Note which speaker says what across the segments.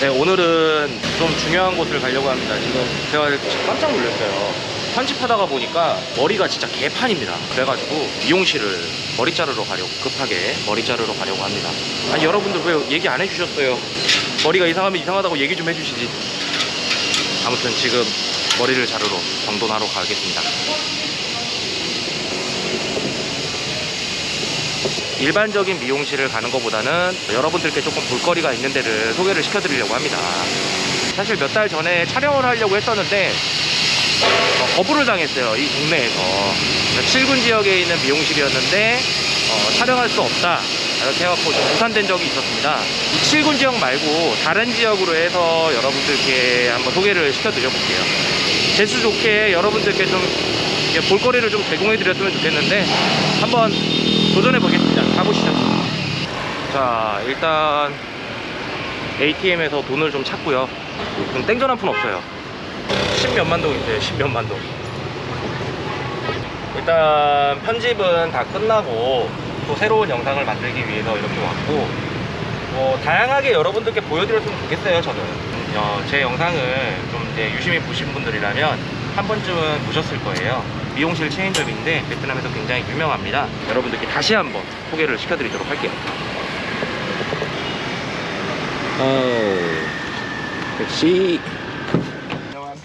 Speaker 1: 네, 오늘은 좀 중요한 곳을 가려고 합니다. 지금 제가 깜짝 놀랐어요. 편집하다가 보니까 머리가 진짜 개판입니다. 그래가지고 미용실을 머리 자르러 가려고 급하게 머리 자르러 가려고 합니다. 아니 여러분들 왜 얘기 안 해주셨어요? 머리가 이상하면 이상하다고 얘기 좀 해주시지. 아무튼 지금 머리를 자르러 정돈하러 가겠습니다. 일반적인 미용실을 가는 것보다는 여러분들께 조금 볼거리가 있는 데를 소개를 시켜드리려고 합니다. 사실 몇 달 전에 촬영을 하려고 했었는데 어, 거부를 당했어요. 이 동네에서 7군 지역에 있는 미용실이었는데 어, 촬영할 수 없다. 이렇게 해갖고 좀 무산된 적이 있었습니다. 이 7군 지역 말고 다른 지역으로 해서 여러분들께 한번 소개를 시켜드려 볼게요. 재수 좋게 여러분들께 좀 볼거리를 좀 제공해 드렸으면 좋겠는데 한번 도전해 보겠습니다. 가보시죠. 자, 일단 ATM에서 돈을 좀 찾고요. 좀 땡전 한 푼 없어요. 10몇만 동 있어요. 10몇만 동. 일단 편집은 다 끝나고 또 새로운 영상을 만들기 위해서 이렇게 왔고 뭐 다양하게 여러분들께 보여드렸으면 좋겠어요 저는 어, 제 영상을 좀 이제 유심히 보신 분들이라면 한 번쯤은 보셨을 거예요 미용실 체인점인데 베트남에서 굉장히 유명합니다 여러분들께 다시 한번 소개를 시켜드리도록 할게요 어, 택시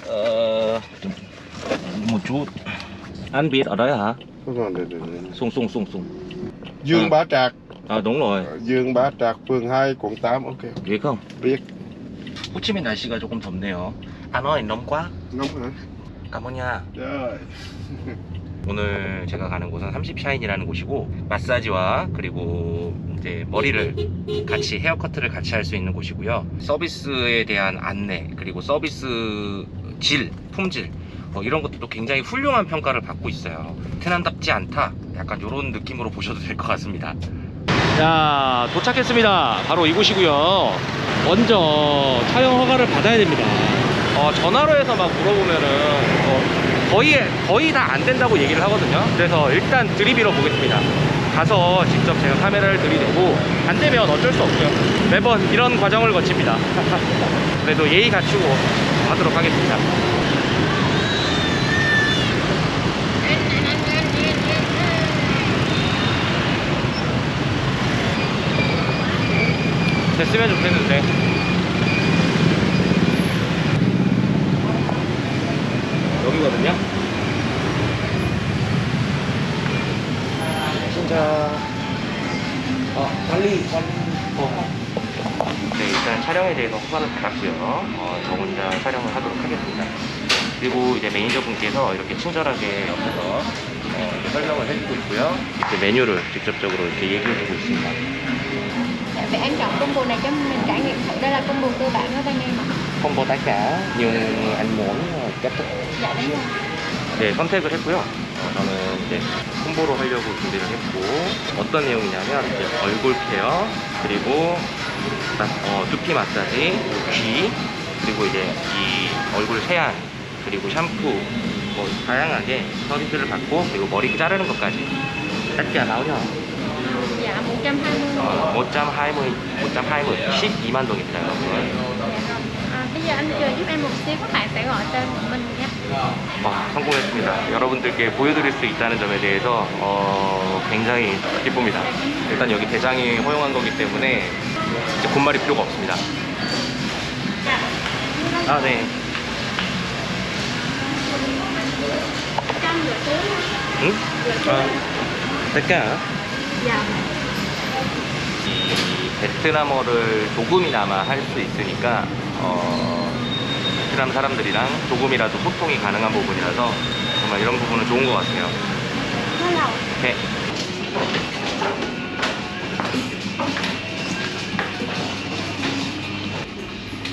Speaker 1: 어, một chút anh biết ở đấy hả
Speaker 2: Đúng rồi, được, được, được.
Speaker 1: sung sung sung sung
Speaker 2: Dương
Speaker 1: À.
Speaker 2: Bá Trạc
Speaker 1: à đúng rồi
Speaker 2: Dương Bá Trạc phường 2 quận 8 ok
Speaker 1: biết không
Speaker 2: biết
Speaker 1: 호치민 날씨가 조금 덥네요 안 와, 너무 quá
Speaker 2: nóng hả
Speaker 1: cảm ơn nha
Speaker 2: trời
Speaker 1: 오늘 제가 가는 곳은 30샤인이라는 곳이고 마사지와 그리고 이제 머리를 같이 헤어커트를 같이 할 수 있는 곳이고요. 서비스에 대한 안내 그리고 서비스 질 품질 어, 이런 것들도 굉장히 훌륭한 평가를 받고 있어요. 테난답지 않다. 약간 이런 느낌으로 보셔도 될 것 같습니다. 자 도착했습니다. 바로 이곳이고요. 먼저 촬영 허가를 받아야 됩니다. 어, 전화로 해서 막 물어보면은 어, 거의 거의 다 안 된다고 얘기를 하거든요. 그래서 일단 들이밀어 보겠습니다. 가서 직접 제가 카메라를 들이대고 안 되면 어쩔 수 없죠. 매번 이런 과정을 거칩니다. 그래도 예의 갖추고 하도록 하겠습니다. 됐으면 좋겠는데. 여기거든요. 진짜 어, 빨리 빨리 어. 네, 일단 촬영에 대해서 허가를 받았고요. 어, 저 혼자 촬영을 하도록 하겠습니다. 그리고 이제 매니저분께서 이렇게 친절하게 옆에서 어, 설명을 해주고 있고요. 이렇게 메뉴를 직접적으로 이렇게 얘기해주고 있습니다.
Speaker 3: Vậy anh chọn combo này cho mình trải nghiệm thử đây là combo cơ bản của bên em ạ
Speaker 1: không có tất cả nhưng anh muốn kết thúc 네, 선택을 했고요. 어, 저는 이제 홍보로 하려고 준비를 했고 어떤 내용이냐면 이제 얼굴 케어 그리고 마- 어, 두피 마사지, 귀 그리고 이제 이 얼굴 세안 그리고 샴푸 뭐 다양하게 서비스를 받고 그리고 머리 자르는 것까지 짧게 나오냐?
Speaker 3: dạ 120
Speaker 1: 어, 5.20, 5.20, 12만 동입니다, 여러분.
Speaker 3: Bây giờ anh chờ giúp em một xíu các bạn sẽ gọi tên của mình nha
Speaker 1: 와, 성공했습니다. 여러분들께 보여드릴 수 있다는 점에 대해서 어, 굉장히 기쁩니다. 일단 여기 대장이 허용한 거기 때문에 이제 군말이 필요가 없습니다. 아, 네. 응? 아, 이 베트남어를 조금이나마 할 수 있으니까 어, 베트남 사람들이랑 조금이라도 소통이 가능한 부분이라서 정말 이런 부분은 좋은 것 같아요. 네.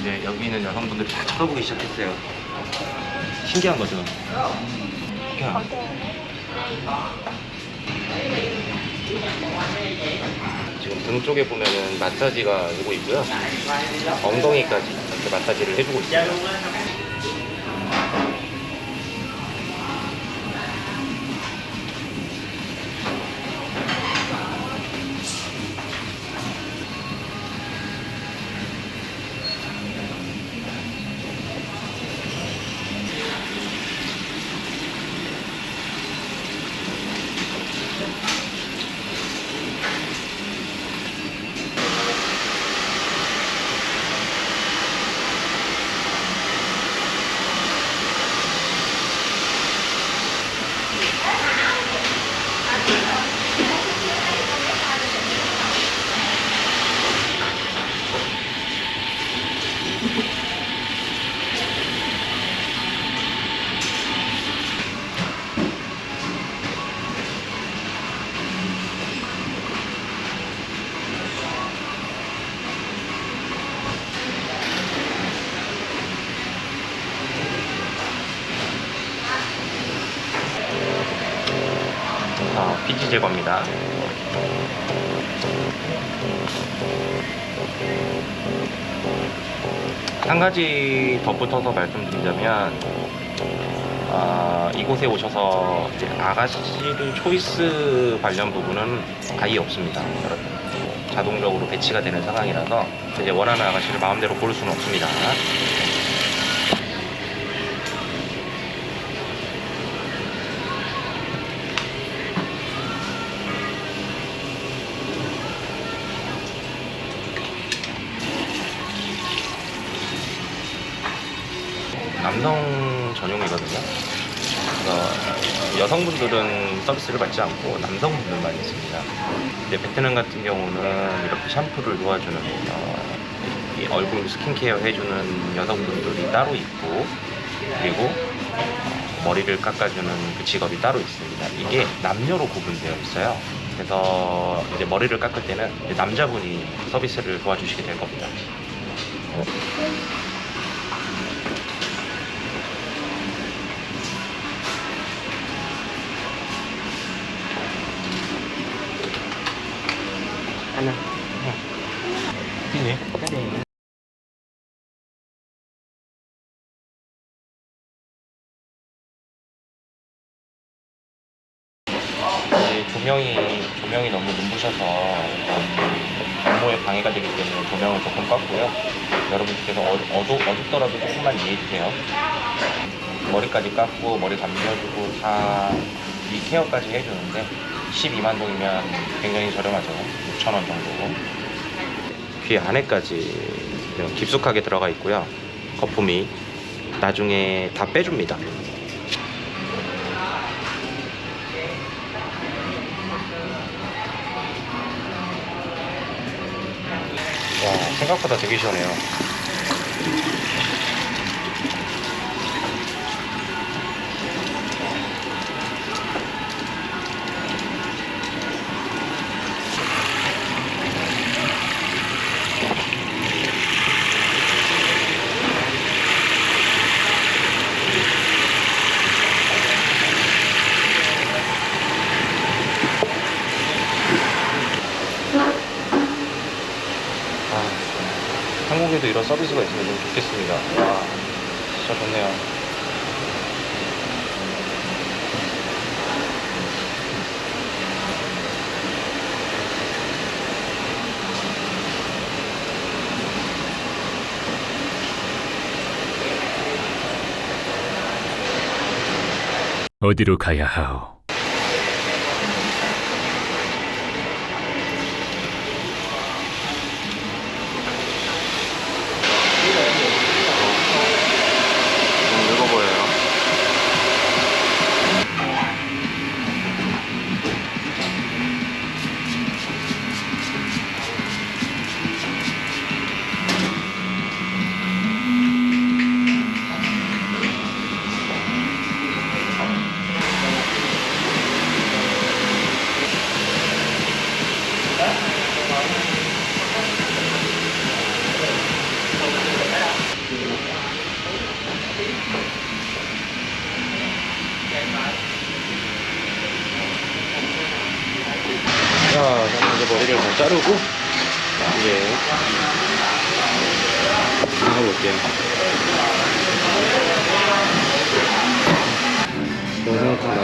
Speaker 1: 이제 여기 있는 여성분들이 다 쳐다보기 시작했어요. 신기한 거죠. 지금 등 쪽에 보면은 마사지가 오고 있고요. 엉덩이까지 이렇게 마사지를 해주고 있어요. 먼지 제거입니다. 한 가지 덧붙여서 말씀드리자면 아, 이곳에 오셔서 아가씨들 초이스 관련 부분은 아예 없습니다. 여러분. 자동적으로 배치가 되는 상황이라서 이제 원하는 아가씨를 마음대로 고를 수는 없습니다. 남성 전용이거든요. 그래서 여성분들은 서비스를 받지 않고 남성분들만 있습니다. 근데 베트남 같은 경우는 이렇게 샴푸를 도와주는 어, 이 얼굴 스킨케어 해주는 여성분들이 따로 있고 그리고 어, 머리를 깎아주는 그 직업이 따로 있습니다. 이게 남녀로 구분되어 있어요. 그래서 이제 머리를 깎을 때는 이제 남자분이 서비스를 도와주시게 될 겁니다. 하나. 네. 이제 조명이 조명이 너무 눈부셔서 업무에 방해가 되기 때문에 조명을 조금 껐고요. 여러분께서 어, 어두, 어둡더라도 조금만 이해해 주세요. 머리까지 깎고 머리 감겨주고 다 이 케어까지 해주는데 12만 동이면 굉장히 저렴하죠. 6천 원 정도. 귀 안에까지 깊숙하게 들어가 있고요. 거품이 나중에 다 빼줍니다. 와 생각보다 되게 시원해요. 아, 한국에도 이런 서비스가 있으면 좀 좋겠습니다. 와, 진짜 좋네요.
Speaker 4: 어디로 가야 하오?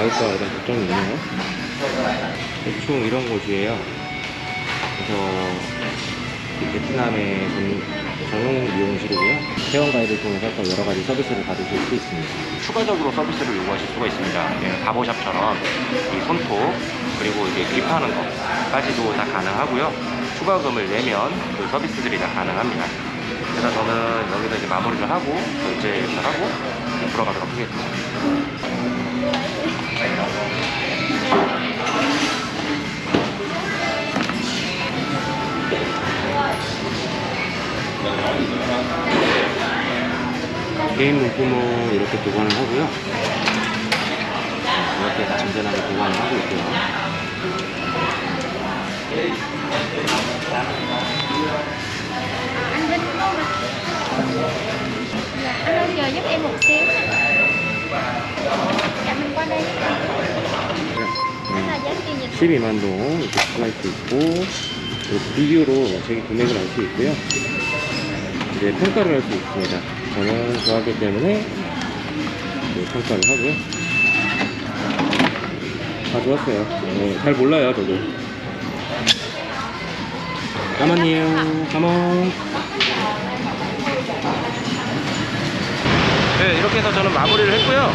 Speaker 1: 나올까 이런 걱정이 있네요. 대충 이런 곳이에요. 그래서 베트남의 전- 전용 미용실이고요. 회원 가입을 통해서 또 여러 가지 서비스를 받으실 수 있습니다. 추가적으로 서비스를 요구하실 수가 있습니다. 예, 바보샵처럼 이 손톱 그리고 이제 립하는 것까지도 다 가능하고요. 추가금을 내면 그 서비스들이 다 가능합니다. 그래서 저는 여기서 이제 마무리를 하고 결제를 하고 이제 돌아가도록 하겠습니다. 개인 물품은 이렇게 보관을 하고요. 네, 이렇게 안전하게 보관을 하고 있고요.
Speaker 3: anh Vinh đúng không ạ dạ, anh ơi chờ giúp em một xíu dạ mình qua đây
Speaker 1: 네,
Speaker 3: Đó là giá tiền dịch
Speaker 1: 12만 동 이렇게 추가할 수 있고 그리고 비교로 자기 금액을 알 수 있고요. 이제 평가를 할 수 있습니다. 저는 좋아하기 때문에 네, 평가를 하고요. 다 좋았어요. 네, 잘 몰라요, 저도. 까만이에요. 까만. 네, 이렇게 해서 저는 마무리를 했고요.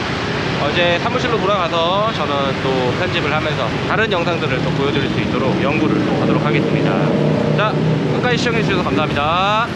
Speaker 1: 어제 사무실로 돌아가서 저는 또 편집을 하면서 다른 영상들을 또 보여드릴 수 있도록 연구를 또 하도록 하겠습니다. 자, 끝까지 시청해주셔서 감사합니다.